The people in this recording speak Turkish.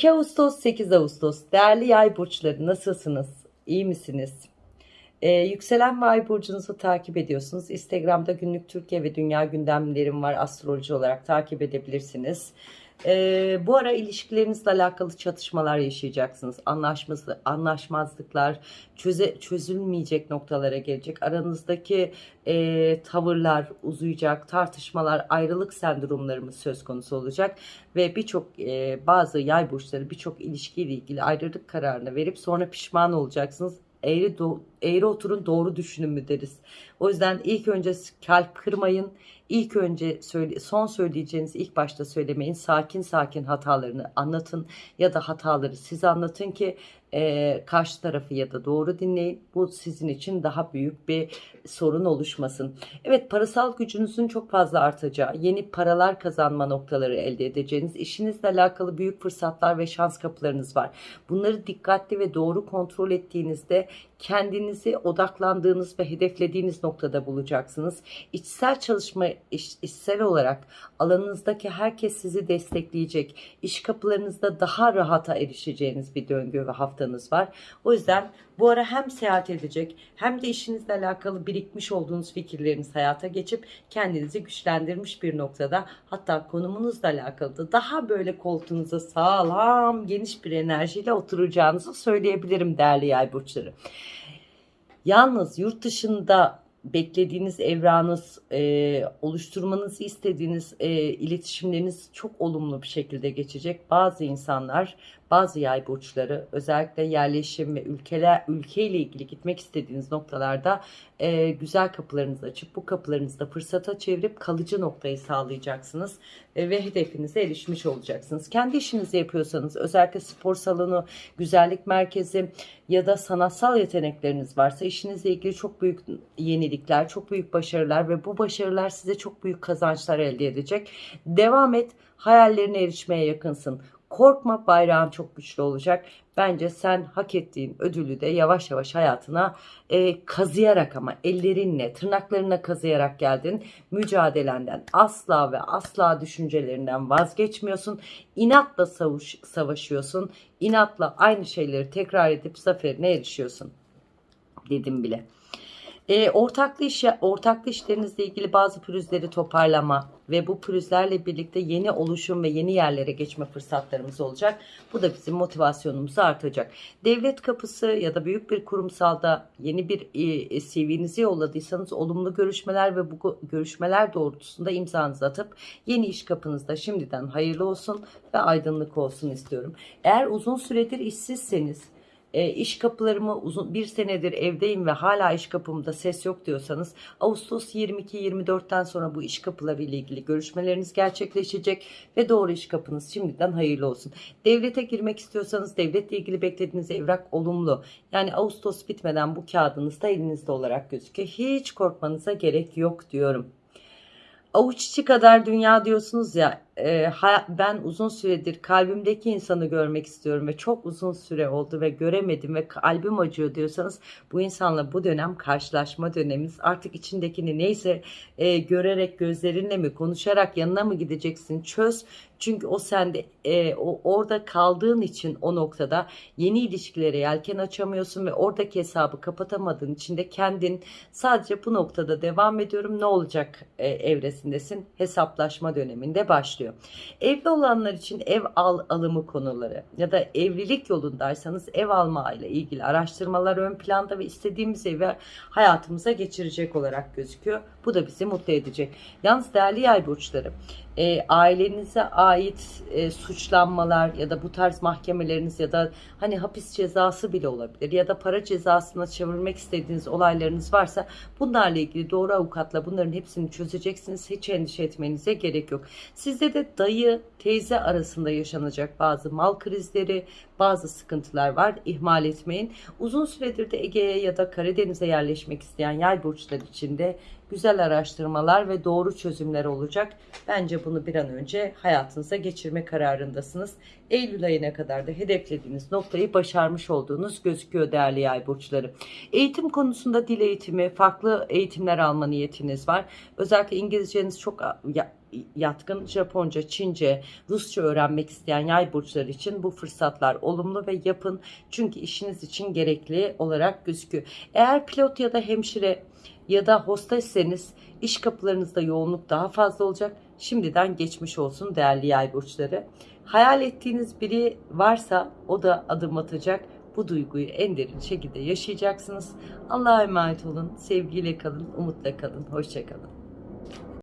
2 Ağustos 8 Ağustos değerli yay burçları nasılsınız? İyi misiniz? Ee, yükselen ve ay burcunuzu takip ediyorsunuz. Instagram'da günlük Türkiye ve dünya gündemlerim var astroloji olarak takip edebilirsiniz. Ee, bu ara ilişkilerinizle alakalı çatışmalar yaşayacaksınız. Anlaşmaz, anlaşmazlıklar, çöze, çözülmeyecek noktalara gelecek. Aranızdaki e, tavırlar uzayacak, tartışmalar, ayrılık sendromlarımız söz konusu olacak. Ve birçok e, bazı yay burçları birçok ilişkiyle ilgili ayrılık kararını verip sonra pişman olacaksınız eğri, eğri oturun doğru düşünün mü deriz. O yüzden ilk önce kalp kırmayın. İlk önce söyle, son söyleyeceğiniz ilk başta söylemeyin. Sakin sakin hatalarını anlatın ya da hataları siz anlatın ki e, karşı tarafı ya da doğru dinleyin. Bu sizin için daha büyük bir sorun oluşmasın. Evet parasal gücünüzün çok fazla artacağı, yeni paralar kazanma noktaları elde edeceğiniz, işinizle alakalı büyük fırsatlar ve şans kapılarınız var. Bunları dikkatli ve doğru kontrol ettiğinizde kendinizi odaklandığınız ve hedeflediğiniz noktada bulacaksınız. İçsel çalışma, iç, içsel olarak alanınızdaki herkes sizi destekleyecek. İş kapılarınızda daha rahata erişeceğiniz bir döngü ve haftanız var. O yüzden bu ara hem seyahat edecek hem de işinizle alakalı birikmiş olduğunuz fikirleriniz hayata geçip kendinizi güçlendirmiş bir noktada hatta konumunuzla alakalı da daha böyle koltuğunuza sağlam geniş bir enerjiyle oturacağınızı söyleyebilirim değerli yay burçları. Yalnız yurt dışında beklediğiniz evranız, e, oluşturmanızı istediğiniz e, iletişimleriniz çok olumlu bir şekilde geçecek. Bazı insanlar bazı yay burçları özellikle yerleşim ve ülkeler ülkeyle ilgili gitmek istediğiniz noktalarda e, güzel kapılarınızı açıp bu kapılarınızı da fırsata çevirip kalıcı noktayı sağlayacaksınız e, ve hedefinize erişmiş olacaksınız. Kendi işinizi yapıyorsanız özellikle spor salonu, güzellik merkezi ya da sanatsal yetenekleriniz varsa işinizle ilgili çok büyük yenilikler, çok büyük başarılar ve bu başarılar size çok büyük kazançlar elde edecek. Devam et, hayallerine erişmeye yakınsın. Korkma bayrağın çok güçlü olacak. Bence sen hak ettiğin ödülü de yavaş yavaş hayatına e, kazıyarak ama ellerinle tırnaklarına kazıyarak geldin. Mücadelenden asla ve asla düşüncelerinden vazgeçmiyorsun. İnatla savuş, savaşıyorsun. İnatla aynı şeyleri tekrar edip zaferine erişiyorsun. Dedim bile. E, ortaklı, iş, ortaklı işlerinizle ilgili bazı pürüzleri toparlama ve bu pürüzlerle birlikte yeni oluşum ve yeni yerlere geçme fırsatlarımız olacak. Bu da bizim motivasyonumuzu artacak. Devlet kapısı ya da büyük bir kurumsalda yeni bir e, CV'nizi yolladıysanız olumlu görüşmeler ve bu görüşmeler doğrultusunda imzanızı atıp yeni iş kapınızda şimdiden hayırlı olsun ve aydınlık olsun istiyorum. Eğer uzun süredir işsizseniz e, iş kapılarımı uzun bir senedir evdeyim ve hala iş kapımda ses yok diyorsanız Ağustos 22-24'ten sonra bu iş kapıları ile ilgili görüşmeleriniz gerçekleşecek ve doğru iş kapınız şimdiden hayırlı olsun. Devlete girmek istiyorsanız devletle ilgili beklediğiniz evrak olumlu. Yani Ağustos bitmeden bu kağıdınız da elinizde olarak gözüküyor. Hiç korkmanıza gerek yok diyorum. Avuç içi kadar dünya diyorsunuz ya e, ben uzun süredir kalbimdeki insanı görmek istiyorum ve çok uzun süre oldu ve göremedim ve kalbim acıyor diyorsanız bu insanla bu dönem karşılaşma dönemimiz artık içindekini neyse e, görerek gözlerinle mi konuşarak yanına mı gideceksin? Çöz. Çünkü o sende e, o, orada kaldığın için o noktada yeni ilişkilere yelken açamıyorsun ve oradaki hesabı kapatamadığın için de kendin sadece bu noktada devam ediyorum. Ne olacak e, evresindesin? Hesaplaşma döneminde başlıyor. Evli olanlar için ev al alımı konuları ya da evlilik yolundaysanız ev alma ile ilgili araştırmalar ön planda ve istediğimiz evi hayatımıza geçirecek olarak gözüküyor. Bu da bizi mutlu edecek. Yalnız değerli yay burçları e, ailenize ait e, suçlanmalar ya da bu tarz mahkemeleriniz ya da hani hapis cezası bile olabilir ya da para cezasına çevirmek istediğiniz olaylarınız varsa bunlarla ilgili doğru avukatla bunların hepsini çözeceksiniz. Hiç endişe etmenize gerek yok. Sizde de dayı teyze arasında yaşanacak bazı mal krizleri, bazı sıkıntılar var. İhmal etmeyin. Uzun süredir de Ege'ye ya da Karadeniz'e yerleşmek isteyen yay burçları için de güzel araştırmalar ve doğru çözümler olacak. Bence bunu bir an önce hayatınıza geçirme kararındasınız. Eylül ayına kadar da hedeflediğiniz noktayı başarmış olduğunuz gözüküyor değerli yay burçları. Eğitim konusunda dil eğitimi, farklı eğitimler alma niyetiniz var. Özellikle İngilizceniz çok ya- yatkın Japonca, Çince, Rusça öğrenmek isteyen yay burçları için bu fırsatlar olumlu ve yapın. Çünkü işiniz için gerekli olarak gözüküyor. Eğer pilot ya da hemşire ya da hostesseniz iş kapılarınızda yoğunluk daha fazla olacak. Şimdiden geçmiş olsun değerli yay burçları. Hayal ettiğiniz biri varsa o da adım atacak. Bu duyguyu en derin şekilde yaşayacaksınız. Allah'a emanet olun. Sevgiyle kalın, umutla kalın. Hoşçakalın.